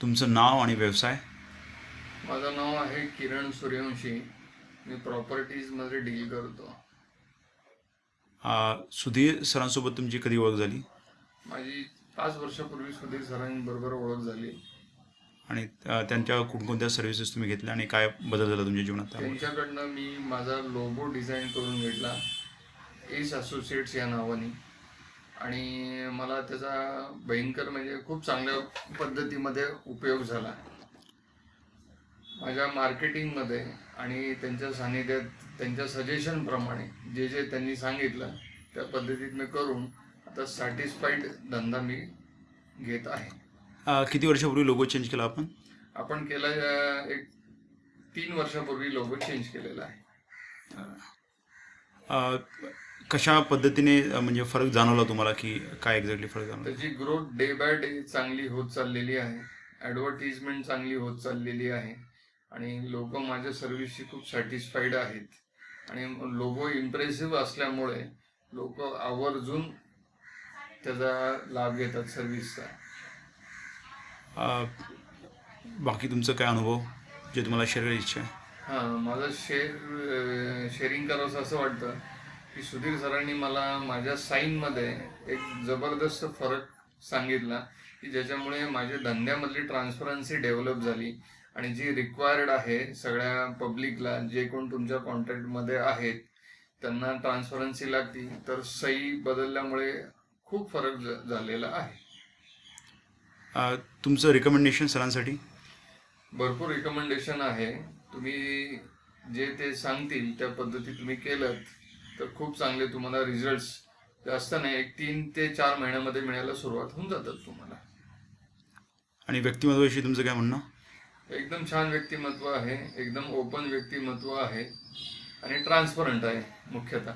तुमचं नाव आणि व्यवसाय? माझं नाव आहे किरण सूर्यवंशी. मी प्रॉपर्टीजमध्ये डील करतो. आ, सुधीर सरांसोबत तुमची कधी ओळख झाली? माझी पाच वर्षापूर्वी सुधीर सरांबरोबर ओळख झाली. आणि अ, त्यांच्या कोणकोणत्या सर्व्हिसेस तुम्ही घेतल्या आणि काय बदल झाला तुमच्या जीवनात त्यामुळे? त्यांच्याकडनं मी माझा लोगो डिझाईन करून घेतला. एस असोसिएट्स या नावाने. आणि मला त्याचा भयंकर म्हणजे खूप चांगल्या पद्धतीमध्ये उपयोग झाला. माझ्या मार्केटिंगमध्ये आणि त्यांच्या सानिध्यात त्यांच्या सजेशनप्रमाणे जे जे त्यांनी सांगितलं त्या पद्धतीत मी करून आता सॅटिस्फाईड धंदा मी घेत आहे. किती वर्षापूर्वी लोगो चेंज केला आपण? आपण केला एक तीन वर्षापूर्वी लोगो चेंज केलेला आहे. कशा पद्धतीने म्हणजे फरक जाणवला तुम्हाला की काय एक्झॅक्टली फरक जाणवला? त्याची ग्रोथ डे बाय डे चांगली होत चाललेली आहे. ॲडव्हर्टिजमेंट चांगली होत चाललेली आहे. आणि लोक माझ्या सर्व्हिसशी खूप सॅटिस्फाईड आहेत. आणि लोगो इम्प्रेसिव्ह असल्यामुळे लोक आवर्जून त्याचा लाभ घेतात सर्व्हिसचा बाकी तुमचं काय अनुभव? जे तुम्हाला शेअर करायची इच्छा आहे. हां माझं शेअर शेअरिंग करावंसं असं वाटतं. की सुधीर सरांनी मला माझ्या साईनमध्ये एक जबरदस्त फरक सांगितला की ज्याच्यामुळे माझ्या धंद्यामधली ट्रान्सपरन्सी डेव्हलप झाली. आणि जी रिक्वायर्ड आहे सगळ्या पब्लिकला जे कोण तुमच्या कॉन्टॅक्टमध्ये आहेत त्यांना ट्रान्सपरन्सी लागती. तर सही बदलल्यामुळे खूप फरक झालेला आहे. तुमचं रिकमेंडेशन सरांसाठी? भरपूर रिकमेंडेशन आहे. तुम्ही जे ते सांगतील त्या पद्धती तुम्ही केलं तर खूप चांगले तुम्हाला रिझल्ट्स जास्त नाही एक तीन ते चार महिन्यामध्ये मिळायला सुरुवात होऊन जातात तुम्हाला. आणि व्यक्तिमत्वाविषयी तुमचं काय म्हणणं? एकदम छान व्यक्तिमत्व आहे एकदम ओपन व्यक्तिमत्व आहे आणि ट्रान्सपरंट आहे मुख्यतः.